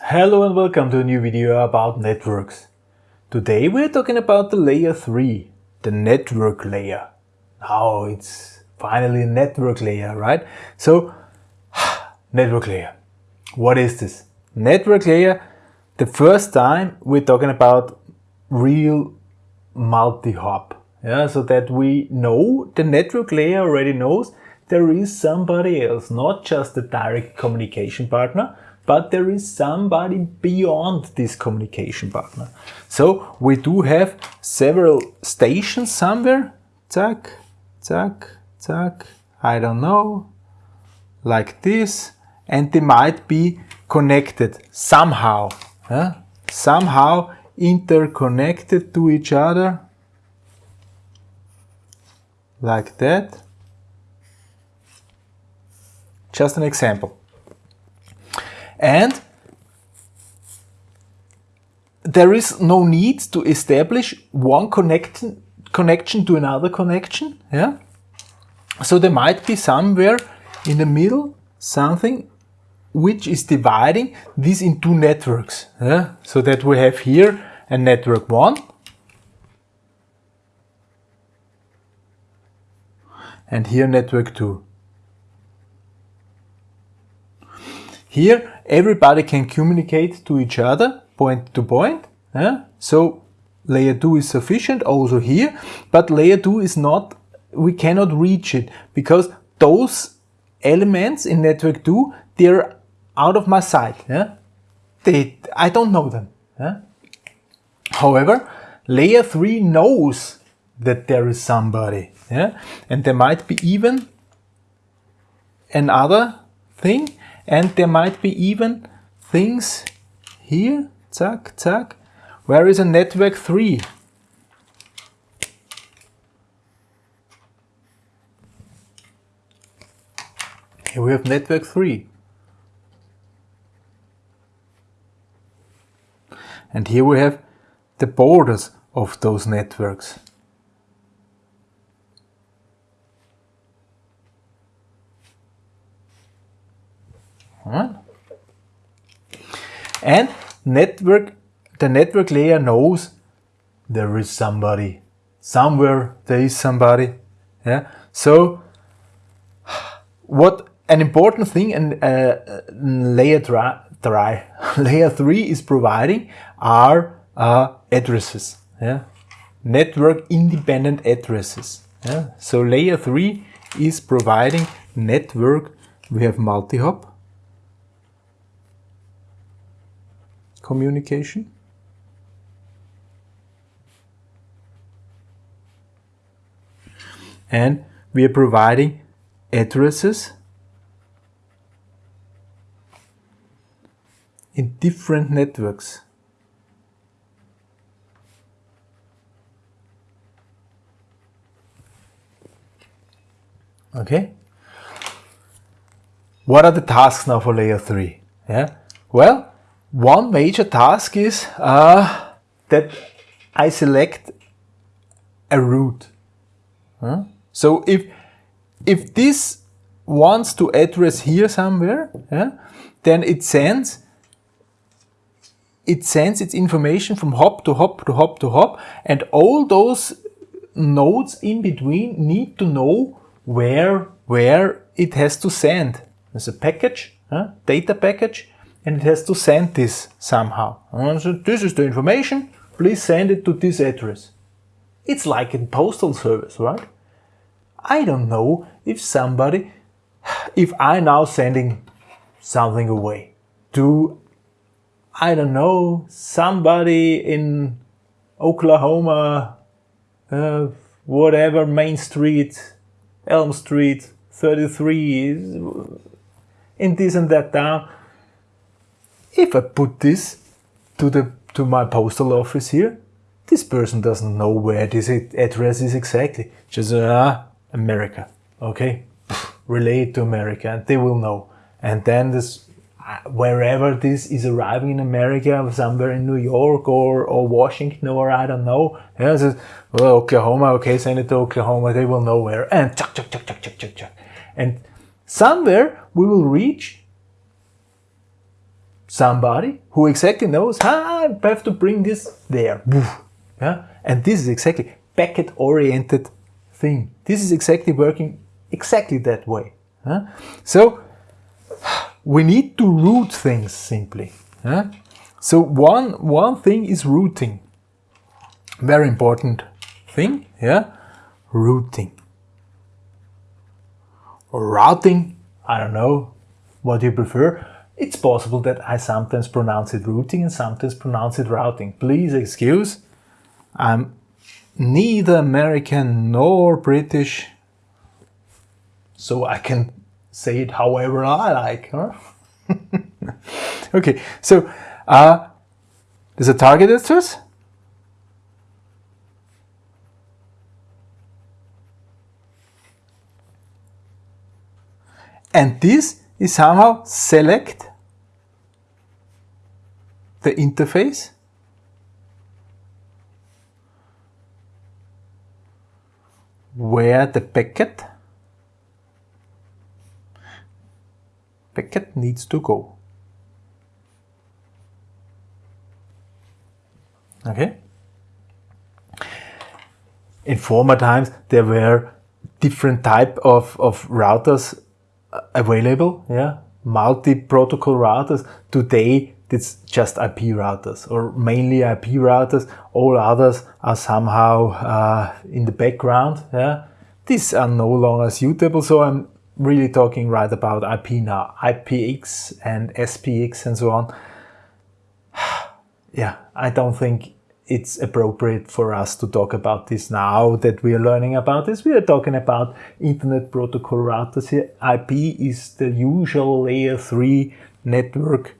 Hello and welcome to a new video about networks. Today we're talking about the layer 3, the network layer. Now it's finally a network layer, right? So, network layer. What is this? Network layer, the first time we're talking about real multi-hop. Yeah, so that we know, the network layer already knows there is somebody else, not just the direct communication partner, but there is somebody beyond this communication partner. So we do have several stations somewhere, zack, zack, zack, I don't know, like this, and they might be connected somehow, yeah? somehow interconnected to each other, like that. Just an example. And there is no need to establish one connection connection to another connection. Yeah. So there might be somewhere in the middle something which is dividing this into networks. Yeah? So that we have here a network 1 and here network 2. Here everybody can communicate to each other point to point. Yeah? So layer 2 is sufficient also here, but layer 2 is not, we cannot reach it because those elements in network 2, they're out of my sight. Yeah? They, I don't know them. Yeah? However, layer 3 knows that there is somebody. Yeah? And there might be even another thing and there might be even things here, zack, zack, where is a network 3? Here we have network 3. And here we have the borders of those networks. And network, the network layer knows there is somebody. Somewhere there is somebody. Yeah. So what an important thing and uh, layer layer three is providing are uh, addresses. Yeah. Network independent addresses. Yeah. So layer three is providing network. We have multi-hop communication. And we are providing addresses in different networks. Okay. What are the tasks now for layer 3? Yeah. Well, one major task is uh, that I select a route. Huh? So if if this wants to address here somewhere, yeah, then it sends it sends its information from hop to hop to hop to hop, and all those nodes in between need to know where where it has to send. There's a package, huh? data package, and it has to send this somehow. So this is the information, please send it to this address. It's like in postal service, right? I don't know if somebody, if I now sending something away to, I don't know, somebody in Oklahoma, uh, whatever, Main Street, Elm Street, 33, in this and that town, if I put this to the to my postal office here, this person doesn't know where this address is exactly. Just ah, America. Okay, relate to America, and they will know. And then this, uh, wherever this is arriving in America, somewhere in New York or or Washington or I don't know. Yeah, so, well, Oklahoma. Okay, send it to Oklahoma. They will know where. And chuck, chuck, chuck, chuck, chuck, chuck, chuck. And somewhere we will reach somebody who exactly knows, ah, I have to bring this there. Yeah? And this is exactly packet-oriented thing. This is exactly working exactly that way. Huh? So we need to route things simply. Huh? So one, one thing is routing. Very important thing, yeah? Routing. routing, I don't know what you prefer. It's possible that I sometimes pronounce it routing and sometimes pronounce it routing. Please excuse. I'm neither American nor British, so I can say it however I like. Huh? okay, so uh, there's a target address. And this is somehow select the interface where the packet packet needs to go. Okay. In former times there were different type of, of routers uh, available, yeah, multi-protocol routers. Today it's just IP routers or mainly IP routers. All others are somehow uh, in the background. Yeah, these are no longer suitable. So I'm really talking right about IP now, IPX and SPX and so on. yeah, I don't think it's appropriate for us to talk about this now that we are learning about this. We are talking about Internet Protocol routers here. IP is the usual layer 3 network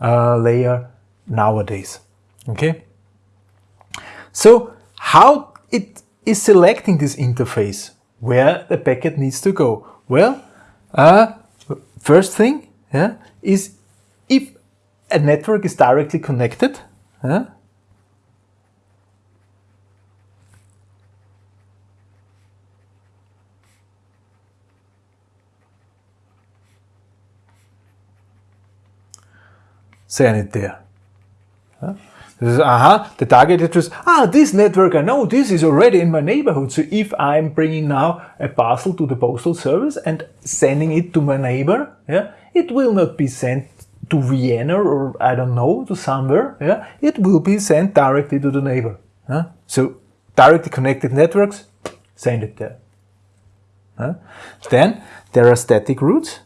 uh, layer nowadays. Okay. So how it is selecting this interface, where the packet needs to go? Well, uh, first thing yeah, is if a network is directly connected, yeah, send it there. Huh? This aha, the target address, ah, this network, I know this is already in my neighborhood. So if I'm bringing now a parcel to the postal service and sending it to my neighbor, yeah, it will not be sent to Vienna or I don't know, to somewhere, yeah, it will be sent directly to the neighbor. Huh? So directly connected networks, send it there. Huh? Then there are static routes.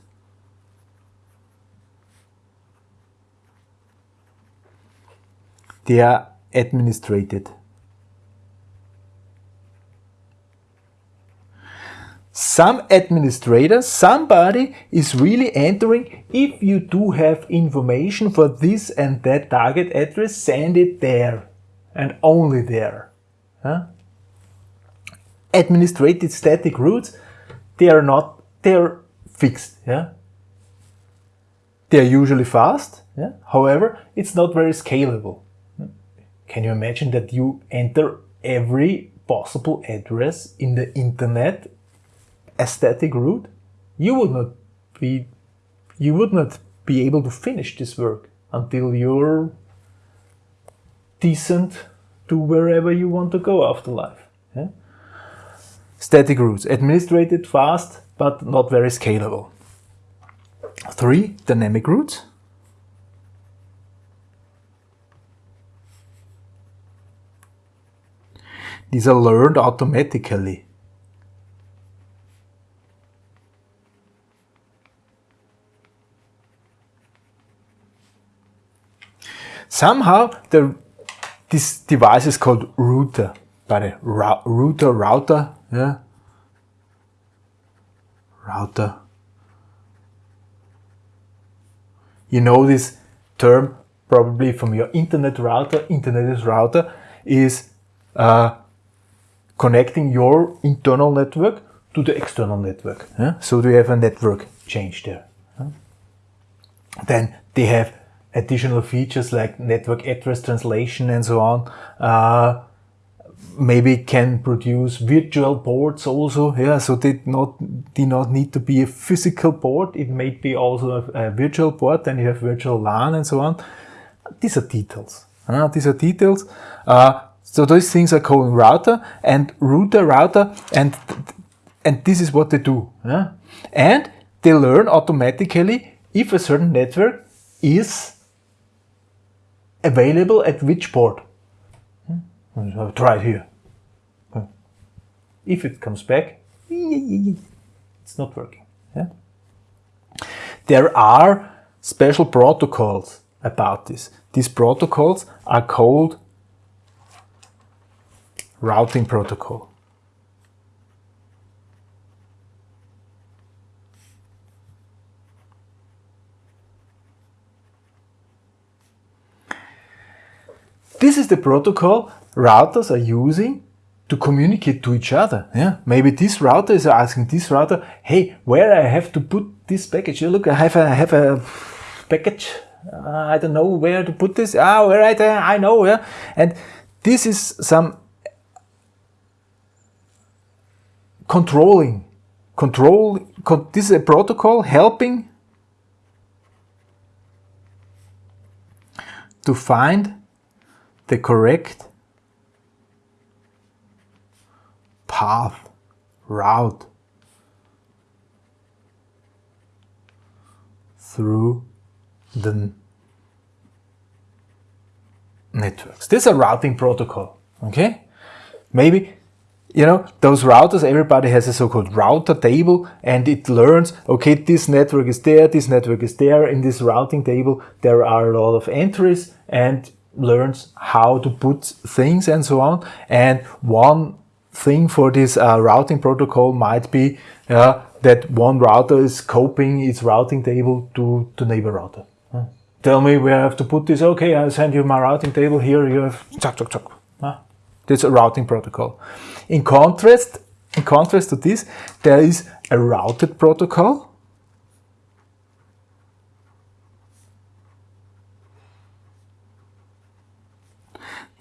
They are administrated. Some administrator, somebody is really entering, if you do have information for this and that target address, send it there and only there. Huh? Administrated static routes, they are not, they're fixed. Yeah? They're usually fast, yeah? however, it's not very scalable. Can you imagine that you enter every possible address in the internet a static route? You would not be you would not be able to finish this work until you're decent to wherever you want to go after life. Yeah? Static routes, administrated fast, but not very scalable. Three, dynamic routes. These are learned automatically. Somehow the, this device is called router, by the router, router, yeah, router. You know this term probably from your internet router. Internet is router is uh, connecting your internal network to the external network. Yeah? So we have a network change there. Yeah? Then they have additional features like network address translation and so on. Uh, maybe can produce virtual ports also. Yeah, so they not do not need to be a physical port. It may be also a, a virtual port. Then you have virtual LAN and so on. These are details. Uh, these are details. Uh, so those things are called router and router router and and this is what they do. Yeah? And they learn automatically if a certain network is available at which port. Hmm? Try it here. If it comes back, it's not working. Yeah? There are special protocols about this. These protocols are called routing protocol. This is the protocol routers are using to communicate to each other. Yeah, maybe this router is asking this router, "Hey, where I have to put this package? Look, I have a I have a package. Uh, I don't know where to put this. Ah, right there, I know. Yeah, and this is some controlling, control. Con this is a protocol helping to find the correct path, route through the networks. This is a routing protocol, okay? Maybe, you know, those routers, everybody has a so-called router table and it learns, okay, this network is there, this network is there. In this routing table, there are a lot of entries and learns how to put things and so on. And one thing for this uh, routing protocol might be uh, that one router is copying its routing table to, to neighbor router. Huh? Tell me where I have to put this. Okay, I'll send you my routing table. Here you have chuck, chuck, chuck. Huh? That's a routing protocol. In contrast, in contrast to this, there is a routed protocol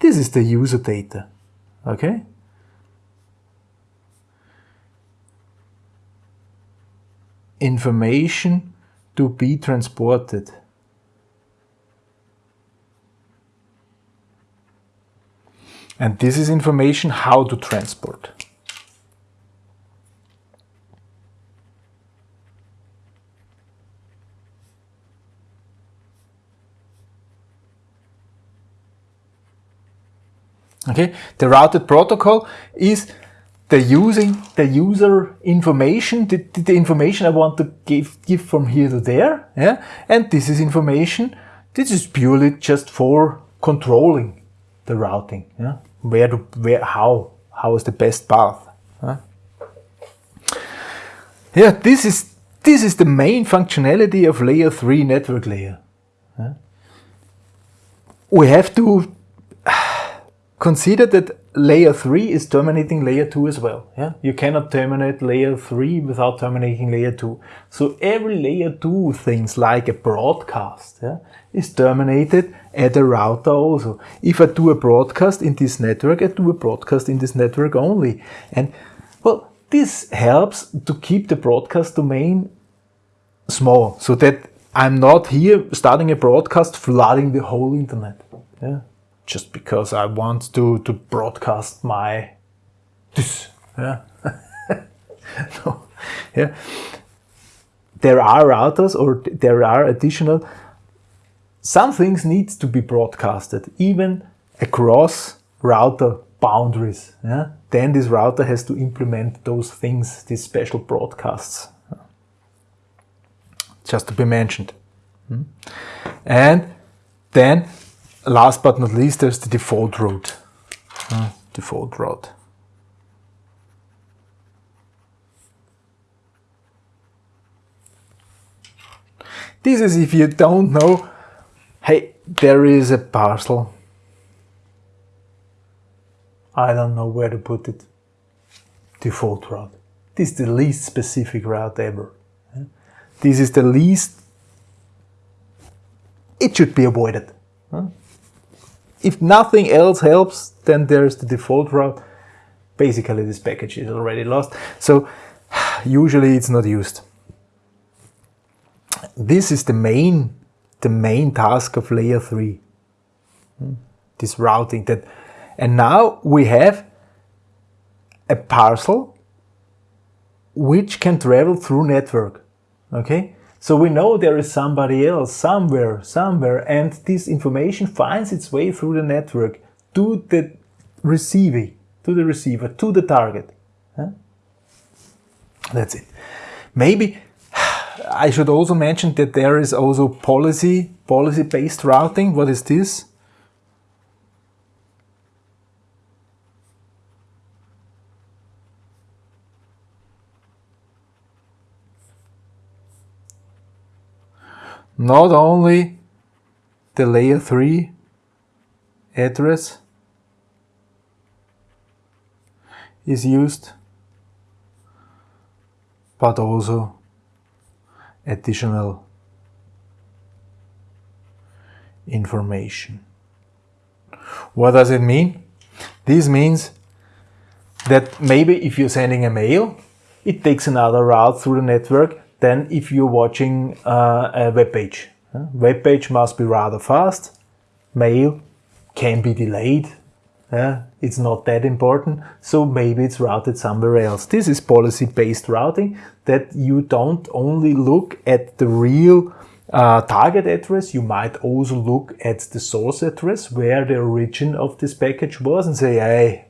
This is the user data, okay? Information to be transported. And this is information how to transport. Okay, the routed protocol is the using the user information, the, the information I want to give, give from here to there, yeah, and this is information, this is purely just for controlling the routing, yeah, where to, where, how, how is the best path, huh? yeah, this is, this is the main functionality of layer 3 network layer. We have to Consider that layer 3 is terminating layer 2 as well. Yeah? You cannot terminate layer 3 without terminating layer 2. So every layer 2 things like a broadcast yeah, is terminated at a router also. If I do a broadcast in this network, I do a broadcast in this network only. And well, this helps to keep the broadcast domain small so that I'm not here starting a broadcast flooding the whole internet. Yeah? Just because I want to, to broadcast my this. Yeah. no. Yeah. There are routers or there are additional some things need to be broadcasted even across router boundaries. Yeah? Then this router has to implement those things, these special broadcasts. Just to be mentioned. Hmm? And then last but not least, there's the default route. Default route. This is if you don't know, hey, there is a parcel. I don't know where to put it. Default route. This is the least specific route ever. This is the least, it should be avoided. If nothing else helps, then there's the default route. Basically, this package is already lost. So usually it's not used. This is the main, the main task of layer three. Hmm? This routing that, and now we have a parcel which can travel through network. Okay, so we know there is somebody else somewhere, somewhere, and this information finds its way through the network to the receiver, to the receiver, to the target. Huh? That's it. Maybe I should also mention that there is also policy, policy-based routing. What is this? Not only the layer 3 address is used, but also additional information. What does it mean? This means that maybe if you're sending a mail, it takes another route through the network than if you're watching uh, a web page. Uh, web page must be rather fast. Mail can be delayed. Uh, it's not that important, so maybe it's routed somewhere else. This is policy-based routing that you don't only look at the real uh, target address, you might also look at the source address where the origin of this package was and say, hey,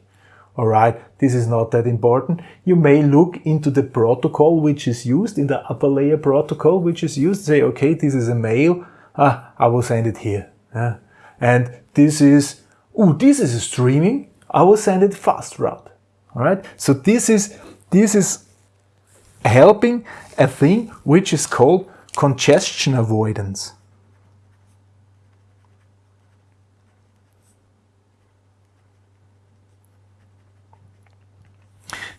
all right, this is not that important. You may look into the protocol which is used, in the upper layer protocol which is used, say, okay, this is a mail, ah, I will send it here. Yeah. And this is, oh, this is a streaming, I will send it fast route. All right, so this is, this is helping a thing which is called congestion avoidance.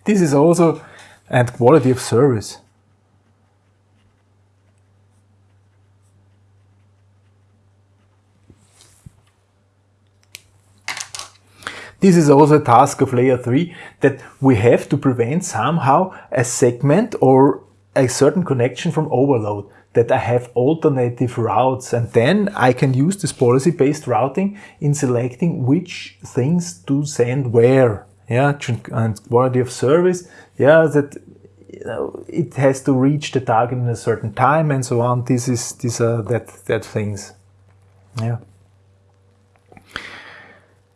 This is also, and quality of service. This is also a task of layer 3 that we have to prevent somehow a segment or a certain connection from overload that I have alternative routes and then I can use this policy-based routing in selecting which things to send where yeah, and quality of service, yeah, that you know, it has to reach the target in a certain time and so on. This is these are that that things. Yeah.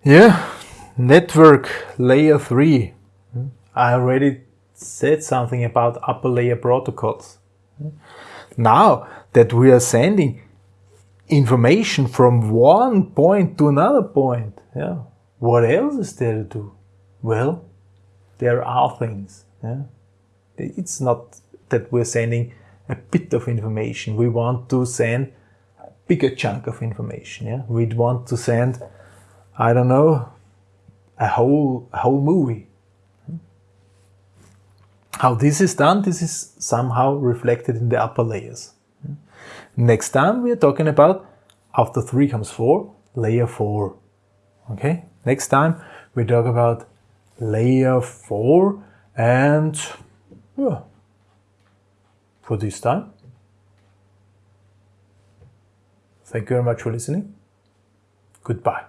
Yeah, network layer three. I already said something about upper layer protocols. Now that we are sending information from one point to another point, yeah, what else is there to do? Well, there are things. Yeah? It's not that we're sending a bit of information. We want to send a bigger chunk of information. Yeah? We'd want to send, I don't know, a whole, a whole movie. How this is done, this is somehow reflected in the upper layers. Next time we are talking about, after 3 comes 4, layer 4. Okay, next time we talk about layer 4 and yeah, for this time. Thank you very much for listening. Goodbye.